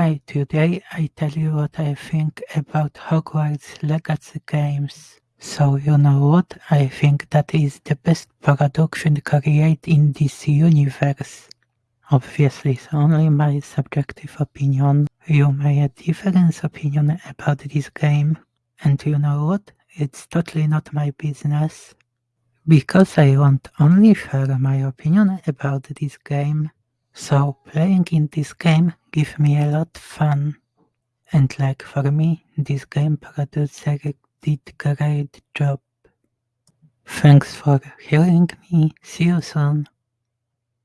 Hi, today I tell you what I think about Hogwarts Legacy games. So you know what? I think that is the best production created in this universe. Obviously, it's only my subjective opinion. You may have different opinion about this game. And you know what? It's totally not my business. Because I want only share my opinion about this game. So playing in this game give me a lot fun. And like for me, this game producer did great job. Thanks for hearing me. See you soon.